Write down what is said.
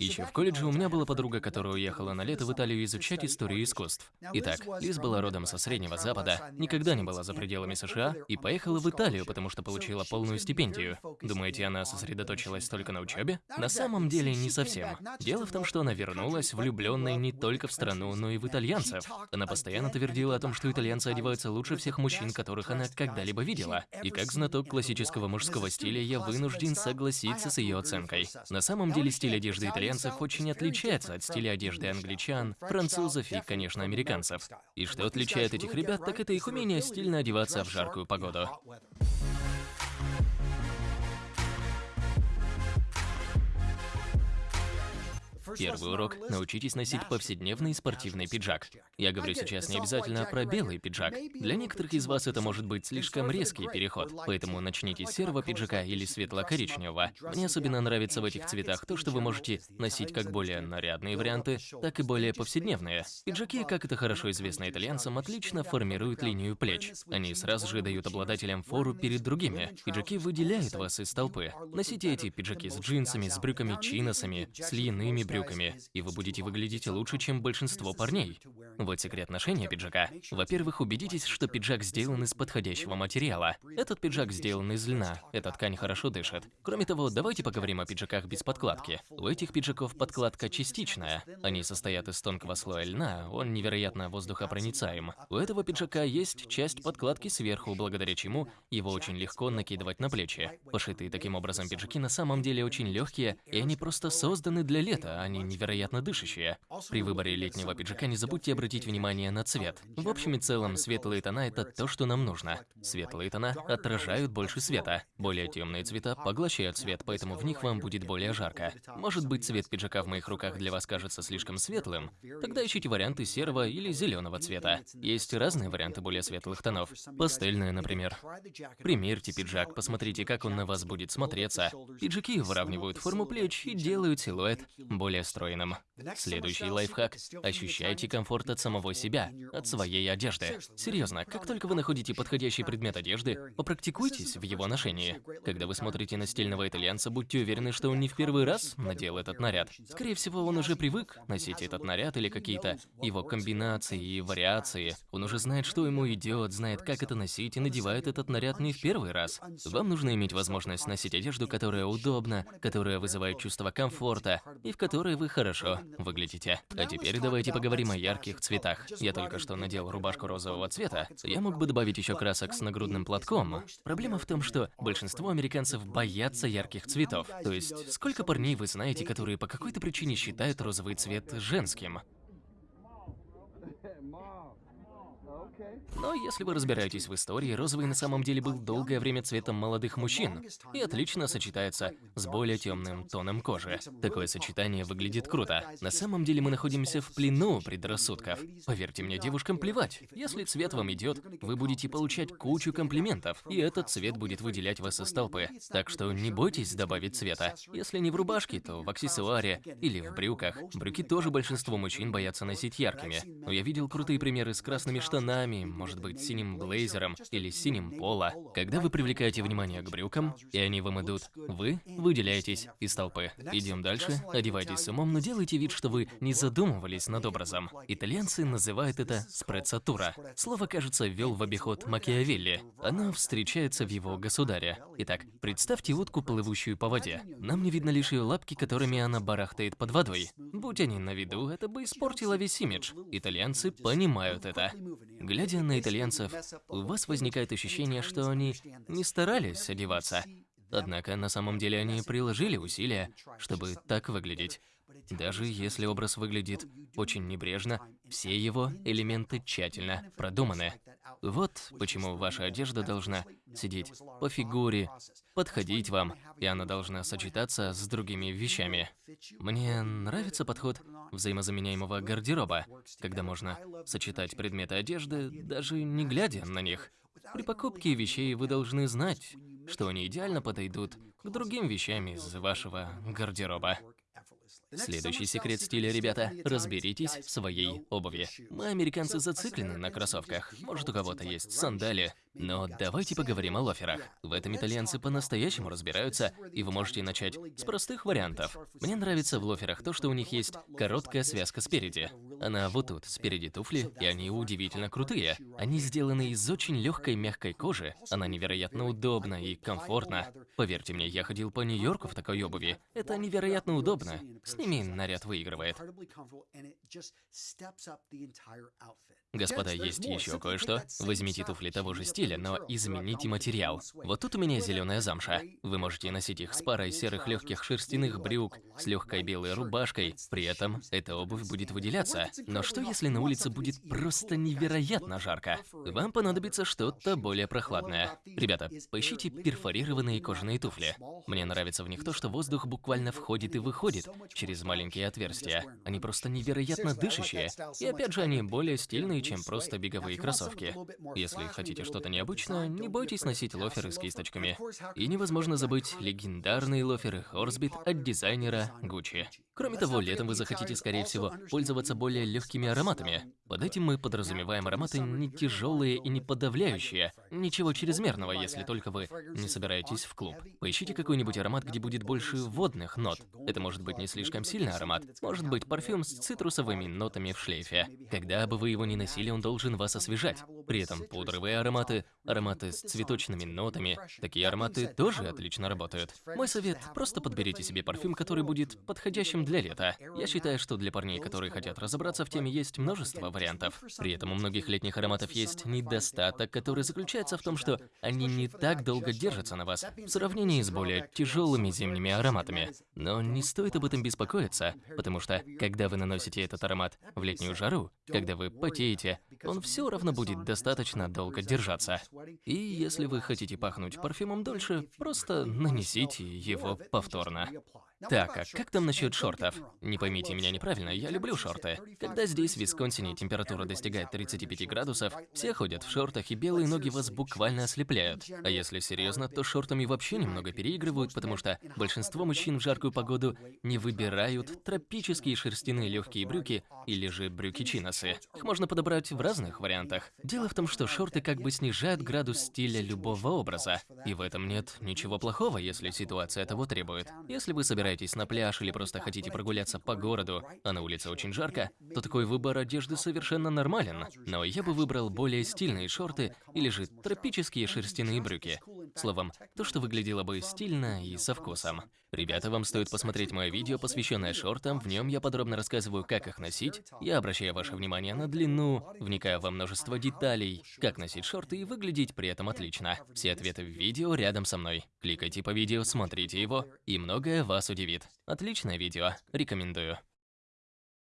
Еще в колледже у меня была подруга, которая уехала на лето в Италию изучать историю искусств. Итак, Лиз была родом со Среднего Запада, никогда не была за пределами США и поехала в Италию, потому что получила полную стипендию. Думаете, она сосредоточилась только на учебе? На самом деле не совсем. Дело в том, что она вернулась, влюбленной не только в страну, но и в итальянцев. Она постоянно твердила о том, что итальянцы одеваются лучше всех мужчин, которых она когда-либо видела. И как знаток классического мужского стиля, я вынужден согласиться с ее оценкой. На самом деле стиль одежды итальянцев итальянцев очень отличается от стиля одежды англичан, французов и, конечно, американцев. И что отличает этих ребят, так это их умение стильно одеваться в жаркую погоду. Первый урок – научитесь носить повседневный спортивный пиджак. Я говорю сейчас не обязательно про белый пиджак. Для некоторых из вас это может быть слишком резкий переход, поэтому начните с серого пиджака или светло-коричневого. Мне особенно нравится в этих цветах то, что вы можете носить как более нарядные варианты, так и более повседневные. Пиджаки, как это хорошо известно итальянцам, отлично формируют линию плеч. Они сразу же дают обладателям фору перед другими. Пиджаки выделяют вас из толпы. Носите эти пиджаки с джинсами, с брюками чиносами, с льняными брюками брюками, и вы будете выглядеть лучше, чем большинство парней. Вот секрет ношения пиджака. Во-первых, убедитесь, что пиджак сделан из подходящего материала. Этот пиджак сделан из льна, эта ткань хорошо дышит. Кроме того, давайте поговорим о пиджаках без подкладки. У этих пиджаков подкладка частичная. Они состоят из тонкого слоя льна, он невероятно воздухопроницаем. У этого пиджака есть часть подкладки сверху, благодаря чему его очень легко накидывать на плечи. Пошитые таким образом пиджаки на самом деле очень легкие, и они просто созданы для лета, а они невероятно дышащие. При выборе летнего пиджака не забудьте обратить внимание на цвет. В общем и целом, светлые тона – это то, что нам нужно. Светлые тона отражают больше света. Более темные цвета поглощают свет, поэтому в них вам будет более жарко. Может быть, цвет пиджака в моих руках для вас кажется слишком светлым? Тогда ищите варианты серого или зеленого цвета. Есть разные варианты более светлых тонов. Пастельные, например. Примерьте пиджак, посмотрите, как он на вас будет смотреться. Пиджаки выравнивают форму плеч и делают силуэт более более стройным. Следующий лайфхак – ощущайте комфорт от самого себя, от своей одежды. Серьезно, как только вы находите подходящий предмет одежды, попрактикуйтесь в его ношении. Когда вы смотрите на стильного итальянца, будьте уверены, что он не в первый раз надел этот наряд. Скорее всего, он уже привык носить этот наряд или какие-то его комбинации и вариации. Он уже знает, что ему идет, знает, как это носить и надевает этот наряд не в первый раз. Вам нужно иметь возможность носить одежду, которая удобна, которая вызывает чувство комфорта и в которой которой вы хорошо выглядите. А теперь давайте поговорим о ярких цветах. Я только что надел рубашку розового цвета. Я мог бы добавить еще красок с нагрудным платком. Проблема в том, что большинство американцев боятся ярких цветов. То есть, сколько парней вы знаете, которые по какой-то причине считают розовый цвет женским? Но если вы разбираетесь в истории, розовый на самом деле был долгое время цветом молодых мужчин и отлично сочетается с более темным тоном кожи. Такое сочетание выглядит круто. На самом деле мы находимся в плену предрассудков. Поверьте мне, девушкам плевать. Если цвет вам идет, вы будете получать кучу комплиментов, и этот цвет будет выделять вас из толпы. Так что не бойтесь добавить цвета. Если не в рубашке, то в аксессуаре или в брюках. Брюки тоже большинство мужчин боятся носить яркими. Но я видел крутые примеры с красными штанами, может быть, синим блейзером или синим поло. Когда вы привлекаете внимание к брюкам, и они вам идут, вы выделяетесь из толпы. Идем дальше, одевайтесь с умом, но делайте вид, что вы не задумывались над образом. Итальянцы называют это спрецатура. Слово, кажется, ввел в обиход Макиавелли. Оно встречается в его государе. Итак, представьте утку, плывущую по воде. Нам не видно лишь ее лапки, которыми она барахтает под водой. Будь они на виду, это бы испортило весь имидж. Итальянцы понимают это. Глядя на итальянцев, у вас возникает ощущение, что они не старались одеваться. Однако на самом деле они приложили усилия, чтобы так выглядеть. Даже если образ выглядит очень небрежно, все его элементы тщательно продуманы. Вот почему ваша одежда должна сидеть по фигуре, подходить вам, и она должна сочетаться с другими вещами. Мне нравится подход взаимозаменяемого гардероба, когда можно сочетать предметы одежды, даже не глядя на них. При покупке вещей вы должны знать, что они идеально подойдут к другим вещам из вашего гардероба. Следующий секрет стиля, ребята, разберитесь в своей обуви. Мы, американцы, зациклены на кроссовках. Может, у кого-то есть сандали, Но давайте поговорим о лоферах. В этом итальянцы по-настоящему разбираются, и вы можете начать с простых вариантов. Мне нравится в лоферах то, что у них есть короткая связка спереди. Она вот тут, спереди туфли, и они удивительно крутые. Они сделаны из очень легкой мягкой кожи, она невероятно удобна и комфортна. Поверьте мне, я ходил по Нью-Йорку в такой обуви. Это невероятно удобно. С ними наряд выигрывает. Господа, есть еще кое-что. Возьмите туфли того же стиля, но измените материал. Вот тут у меня зеленая замша. Вы можете носить их с парой серых легких шерстяных брюк, с легкой белой рубашкой. При этом эта обувь будет выделяться. Но что если на улице будет просто невероятно жарко? Вам понадобится что-то более прохладное. Ребята, поищите перфорированные кожаные туфли. Мне нравится в них то, что воздух буквально входит и выходит через маленькие отверстия. Они просто невероятно дышащие. И опять же, они более стильные чем просто беговые кроссовки. Если хотите что-то необычное, не бойтесь носить лоферы с кисточками. И невозможно забыть легендарные лоферы Хорсбит от дизайнера Gucci. Кроме того, летом вы захотите, скорее всего, пользоваться более легкими ароматами. Под этим мы подразумеваем ароматы не тяжелые и не подавляющие, ничего чрезмерного, если только вы не собираетесь в клуб. Поищите какой-нибудь аромат, где будет больше водных нот. Это может быть не слишком сильный аромат, может быть парфюм с цитрусовыми нотами в шлейфе. Когда бы вы его ни носили, он должен вас освежать. При этом пудровые ароматы, ароматы с цветочными нотами, такие ароматы тоже отлично работают. Мой совет – просто подберите себе парфюм, который будет подходящим для лета. Я считаю, что для парней, которые хотят разобраться в теме, есть множество вариантов. При этом у многих летних ароматов есть недостаток, который заключается в том, что они не так долго держатся на вас в сравнении с более тяжелыми зимними ароматами. Но не стоит об этом беспокоиться, потому что, когда вы наносите этот аромат в летнюю жару, когда вы потеете, он все равно будет достаточно долго держаться. И если вы хотите пахнуть парфюмом дольше, просто нанесите его повторно. Так, а как там насчет шортов? Не поймите меня неправильно, я люблю шорты. Когда здесь, в Висконсине, температура достигает 35 градусов, все ходят в шортах, и белые ноги вас буквально ослепляют. А если серьезно, то шортами вообще немного переигрывают, потому что большинство мужчин в жаркую погоду не выбирают тропические шерстяные легкие брюки или же брюки-чиносы. Их можно подобрать в разных вариантах. Дело в том, что шорты как бы снижают градус стиля любого образа. И в этом нет ничего плохого, если ситуация того требует. Если вы собираетесь собираетесь на пляж или просто хотите прогуляться по городу, а на улице очень жарко, то такой выбор одежды совершенно нормален. Но я бы выбрал более стильные шорты или же тропические шерстяные брюки. Словом, то, что выглядело бы стильно и со вкусом. Ребята, вам стоит посмотреть мое видео, посвященное шортам. В нем я подробно рассказываю, как их носить. Я обращаю ваше внимание на длину, вникаю во множество деталей, как носить шорты и выглядеть при этом отлично. Все ответы в видео рядом со мной. Кликайте по видео, смотрите его, и многое вас удивит. Отличное видео, рекомендую.